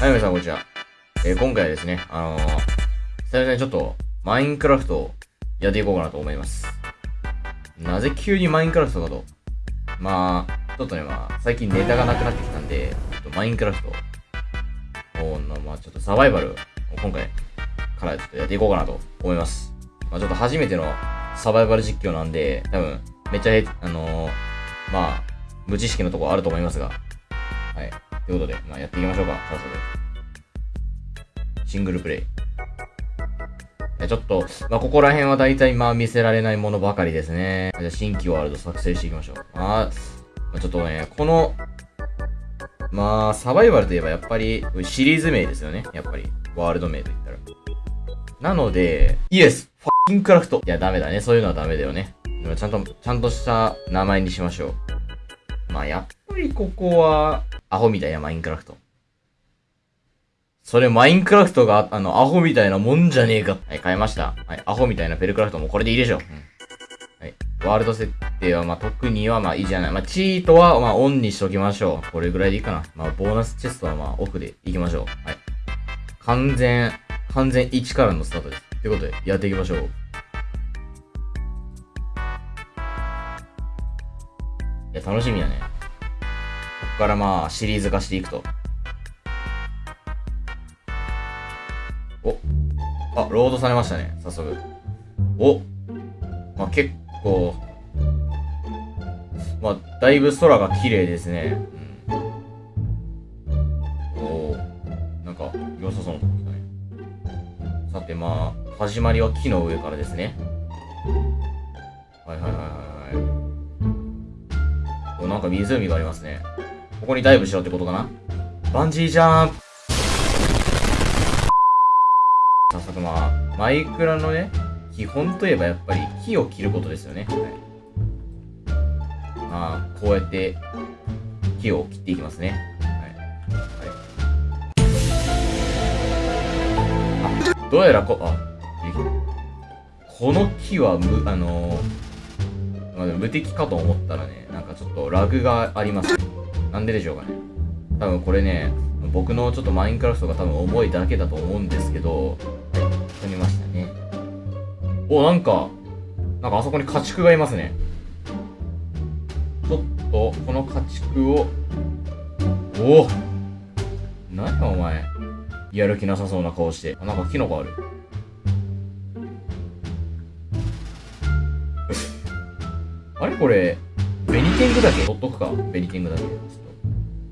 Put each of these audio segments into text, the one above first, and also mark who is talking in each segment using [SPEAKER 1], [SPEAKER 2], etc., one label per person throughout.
[SPEAKER 1] はい、皆さん、こんにちは。えー今回はですね、あのー、久々にちょっと、マインクラフトをやっていこうかなと思います。なぜ急にマインクラフトかと？まあ、ちょっとね、まあ、最近ネタがなくなってきたんで、ちょっとマインクラフトを、のまあ、ちょっとサバイバルを今回からちょっとやっていこうかなと思います。まあ、ちょっと初めてのサバイバル実況なんで、多分、めっちゃ、あのー、まあ、無知識のとこあると思いますが、はい。ということで、まあ、やっていきましょうか、早速。シングルプレイ。ちょっと、まあ、ここら辺は大体、まあ、見せられないものばかりですね。じゃ、新規ワールド作成していきましょう。まあ、ちょっとね、この、まあ、サバイバルといえばやっぱり、シリーズ名ですよね。やっぱり、ワールド名と言ったら。なので、イエスファッキンクラフトいや、ダメだね。そういうのはダメだよね。ちゃんと、ちゃんとした名前にしましょう。まあ、やっぱりここは、アホみたいなマインクラフト。それマインクラフトが、あの、アホみたいなもんじゃねえか。はい、変えました。はい、アホみたいなペルクラフトもこれでいいでしょ。うん。はい。ワールド設定は、まあ、特には、まあ、いいじゃない。まあ、チートは、まあ、オンにしときましょう。これぐらいでいいかな。まあ、ボーナスチェストは、まあ、オフでいきましょう。はい。完全、完全1からのスタートです。ということで、やっていきましょう。いや、楽しみやね。からまあ、シリーズ化していくと。お。あ、ロードされましたね。早速。お。まあ、結構。まあ、だいぶ空が綺麗ですね。うん。おなんか、良さそうなとこ来たね。さて、まあ、始まりは木の上からですね。はいはいはいはいはい。お、なんか湖がありますね。ここにダイブしろってことかな？バンジージャンプ早速まあ、マイクラのね、基本といえばやっぱり木を切ることですよね。はい。まあ、こうやって木を切っていきますね。はい。はい。あ、どうやらこ、あ、この木はむ、あのー、まあ、無敵かと思ったらね、なんかちょっとラグがあります。なんででしょうかね。多分これね、僕のちょっとマインクラフトが多分重いだけだと思うんですけど、はい、飛びましたね。お、なんか、なんかあそこに家畜がいますね。ちょっと、この家畜を、おお何やお前。やる気なさそうな顔して。あ、なんかキノコある。あれこれ、ベニティングだけ取っとくか。ベニティングだけ。ちょっと。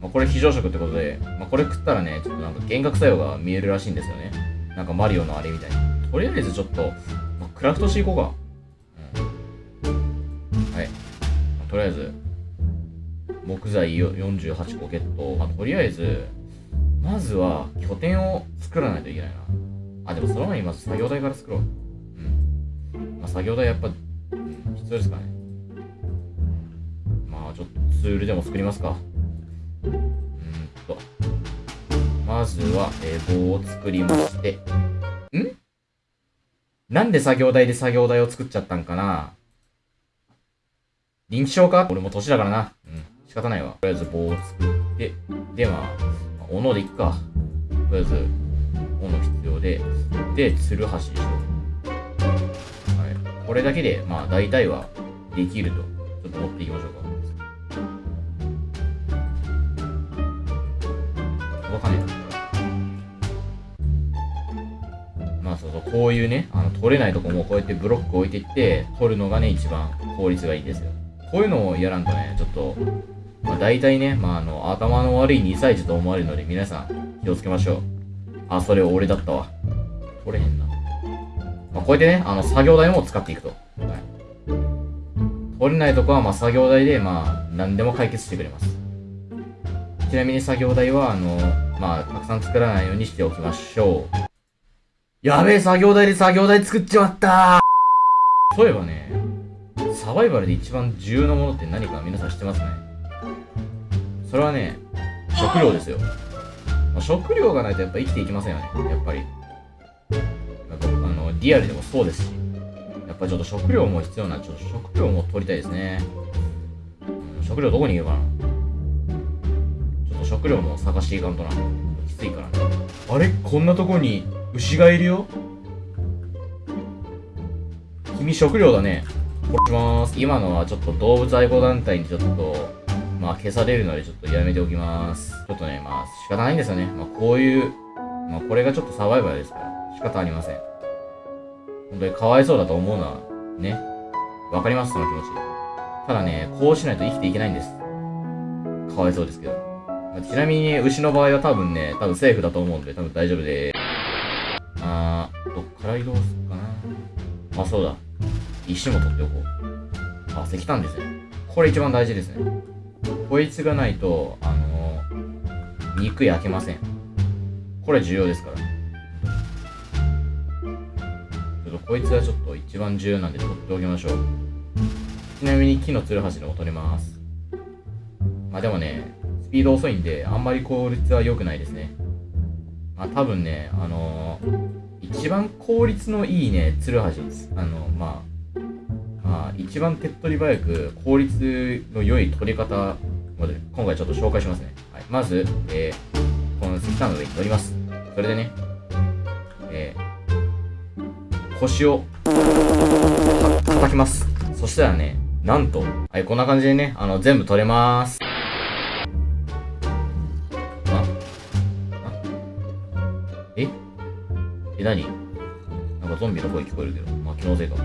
[SPEAKER 1] まあ、これ非常食ってことで、まあ、これ食ったらね、ちょっとなんか幻覚作用が見えるらしいんですよね。なんかマリオのあれみたいに。とりあえずちょっと、まあ、クラフトしていこうか。はい。とりあえず、木材48個ゲット。まあ、とりあえず、まずは拠点を作らないといけないな。あ、でもその前にまず作業台から作ろう。うん。まあ、作業台やっぱ、うん、必要ですかね。ツールでも作りますか？うんと。まずは、えー棒を作りまして。ん？なんで作業台で作業台を作っちゃったんかな？臨機症か俺も年だからな。うん。仕方ないわ。とりあえず棒を作って、で、まあ、斧でいっか。とりあえず、斧必要で、で、ツルハシでしょ。はい。これだけで、まあ、大体はできると。ちょっと持っていきましょうか。かんないまあそうそう、こういうね、あの、取れないとこもこうやってブロック置いていって、取るのがね、一番効率がいいんですよ。こういうのをやらんとね、ちょっと、まあ大体ね、まああの、頭の悪い2歳児と思われるので、皆さん、気をつけましょう。あ、それ俺だったわ。取れへんな。まあこうやってね、あの、作業台も使っていくと。はい。取れないとこは、まあ作業台で、まあ、何でも解決してくれます。ちなみに作業台は、あの、まあ、たくさん作らないようにしておきましょう。やべえ、作業台で作業台作っちまったそういえばね、サバイバルで一番重要なものって何か皆さん知ってますねそれはね、食料ですよ。まあ食料がないとやっぱ生きていきませんよね、やっぱり。なんかあの、リアルでもそうですし。やっぱちょっと食料も必要な、ちょっと食料も取りたいですね。食料どこにいるかな食料も探していかんとな。きついからね。あれ？こんなとこに牛がいるよ？君食料だね。殺します。今のはちょっと動物愛護団体にちょっと、まあ消されるのでちょっとやめておきます。ちょっとね、まあ仕方ないんですよね。まあこういう、まあこれがちょっとサバイバルですから、仕方ありません。本当にかわいそうだと思うのは、ね。わかります、その気持ち。ただね、こうしないと生きていけないんです。かわいそうですけど。ちなみに、牛の場合は多分ね、多分セーフだと思うんで、多分大丈夫でーすあー、どっから移動するかな。あ、そうだ。石も取っておこう。あ、石炭ですね。これ一番大事ですね。こいつがないと、あのー肉焼けません。これ重要ですから。ちょっとこいつはちょっと一番重要なんで取っておきましょう。ちなみに木のツルハシでも取れます。まあでもね、スピード遅いんで、あんまり効率は良くないですね。まあ多分ね、あのー一番効率のいいね、ツルハシです。あの、まあ、まあ、一番手っ取り早く効率の良い取り方まで今回ちょっと紹介しますね。はい、まず、えー、この石炭の上に乗ります。それでね、えー、腰を叩きます。そしたらね、なんと、はい、こんな感じでね、あの、全部取れます。ゾンビの声聞こえるけど、まあ気のせいか。ま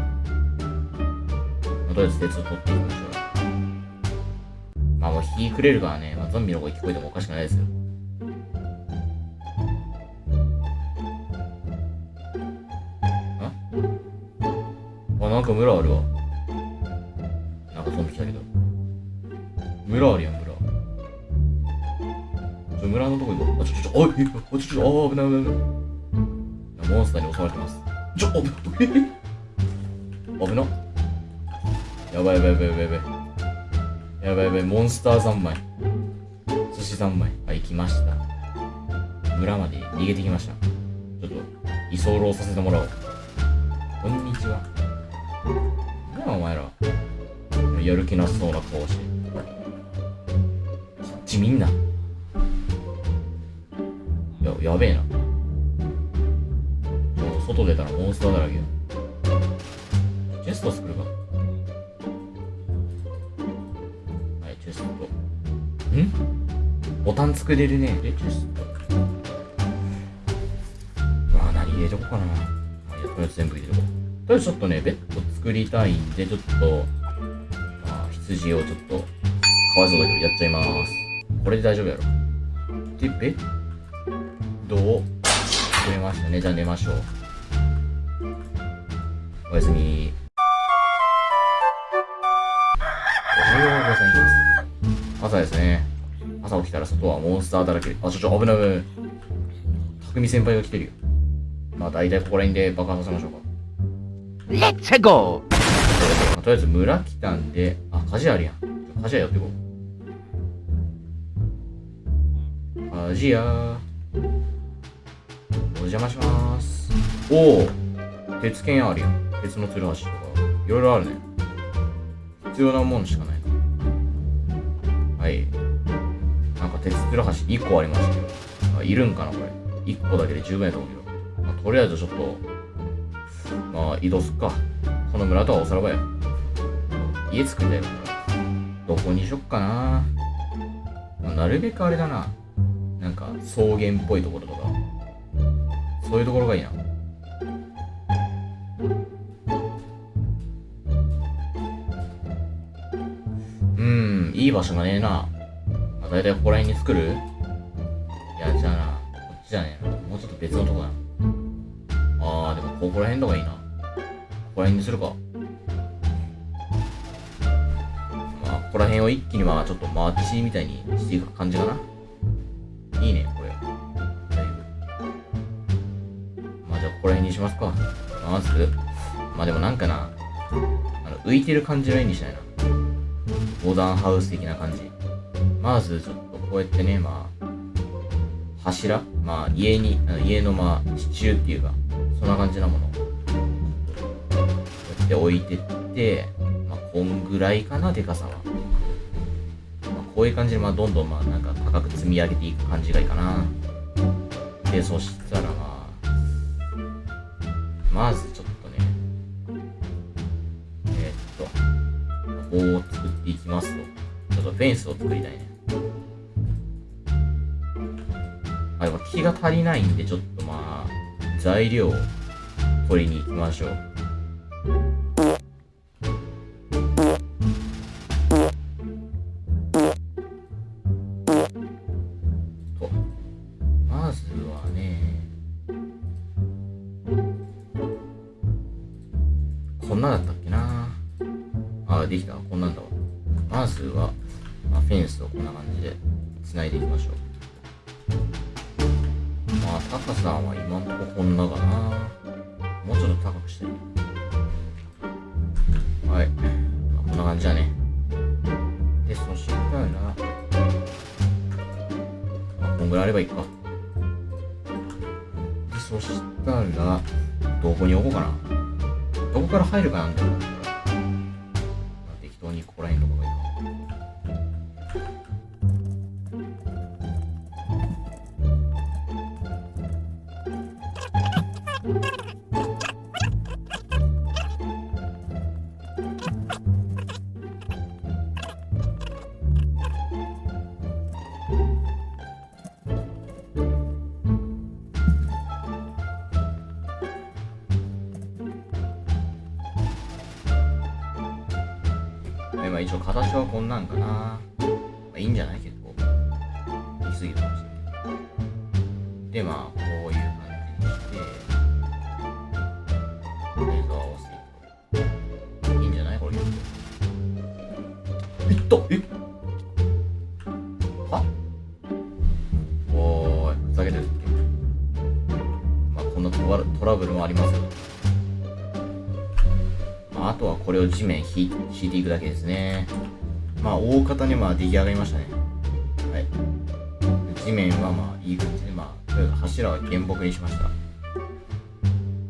[SPEAKER 1] あ、とりあえず鉄を取っていきましょう。まあもう火くれるからね、まあ、ゾンビの声聞こえてもおかしくないですよ。あ？あ、なんか村あるわ。なんかゾンビ来たけど。村あるやん、村。ちょ、村のとこ行こう。あ、ちょ、ちょ、ちょ、おい、あ、ちょ、ちょ、あ、危ない、危ない、危ない。モンスターに襲われてます。ちょ、危ない。危な。やばいやばいやばいやばいやばい。やばいやばい、モンスター三昧。寿司三昧。はい、来ました。村まで逃げてきました。ちょっと、居候させてもらおう。こんにちは。なあ、お前ら。やる気なさそうな顔して。こっちみんな。や、やべえな。外出たらモンスターだらけや。チェスト作るか。はい、チェスト。ん？ボタン作れるね。で、チェスト？まあ、何入れとこうかな。まあ、やとりあえず全部入れとこう。とりあえずちょっとね、ベッド作りたいんで、ちょっと、まあ、羊をちょっと、かわいそうだけど、やっちゃいます。これで大丈夫やろ。で、ベッドを作れましたね。じゃあ寝ましょう。おやすみ。おはようございます。朝ですね。朝起きたら外はモンスターだらけ。あ、ちょちょ、危ない危ない。匠先輩が来てるよ。まあ大体ここら辺で爆破させましょうか。
[SPEAKER 2] Let's go!
[SPEAKER 1] まあとりあえず村来たんで、あ、鍛冶屋あるやん。ちょ鍛冶屋やっていこう。鍛冶屋。お邪魔します。おお鉄剣あるやん。鉄のツルハシとか。いろいろあるね。必要なもんしかないな。はい。なんか鉄ツルハシ1個ありましたけど。あ、いるんかなこれ。1個だけで十分やと思うけど。まあ、とりあえずちょっと、まあ移動すっか。この村とはおさらばや。家作りたいから。どこにしよっかな。まあなるべくあれだな。なんか草原っぽいところとか。そういうところがいいな。いい場所がねえな。まあ、大体ここら辺に作る？いや、じゃあな、こっちじゃねえな。もうちょっと別のとこだな。あー、でもここら辺とかいいな。ここら辺にするか。まあ、ここら辺を一気にまあ、ちょっとマーチみたいにしていく感じかな。いいね、これ。だいぶ。まあ、じゃあここら辺にしますか。まず、まあでもなんかな、あの、浮いてる感じの絵にしたいな。モダンハウス的な感じ。まず、ちょっとこうやってね、まあ、柱？まあ、家に、家のまあ、支柱っていうか、そんな感じなものを、こうやって置いてって、まあ、こんぐらいかな、でかさは。まあ、こういう感じで、まあ、どんどん、まあ、なんか高く積み上げていく感じがいいかな。で、で、そしたらまあ、まず棒を作っていきますと。ちょっとフェンスを作りたいね。あ、でも木が足りないんで、ちょっとまあ、材料を取りに行きましょう。まあ、高さは今んとここんなかなもうちょっと高くして。はい。まあ、こんな感じだね。で、そしたら、まあ、こんぐらいあればいいか。で、そしたら、どこに置こうかな。どこから入るかなんだろう。あ一応形はこんなんかな。まあ、いいんじゃない結構。言い過ぎたかもしれない。で、まあ、こういう感じにして、レーザーを合わせていく。いいんじゃないこれ結構。いったえはおーい、ふざけてるっけまあ、こんなトラブルもありますよ。あ、あとはこれを地面ひ敷いていくだけですね。まあ、大方にまあ出来上がりましたね。はい。地面はまあいい感じで、まあ、とりあえず柱は原木にしました。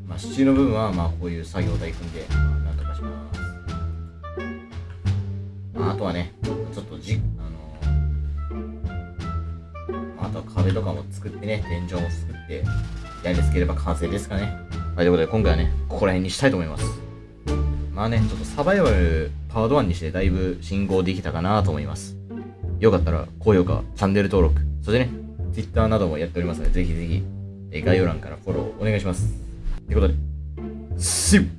[SPEAKER 1] まあ、支柱の部分はまあこういう作業台組んで、まあ、なんとかします。まあ、あとはね、ちょっとじ、あのまあ、あとは壁とかも作ってね、天井も作って、やりつければ完成ですかね。はい、ということで今回はね、ここら辺にしたいと思います。まあね、ちょっとサバイバルパード1にしてだいぶ進行できたかなと思います。よかったら高評価、チャンネル登録、そしてね、Twitter などもやっておりますので、ぜひぜひ、概要欄からフォローお願いします。ということで、See you!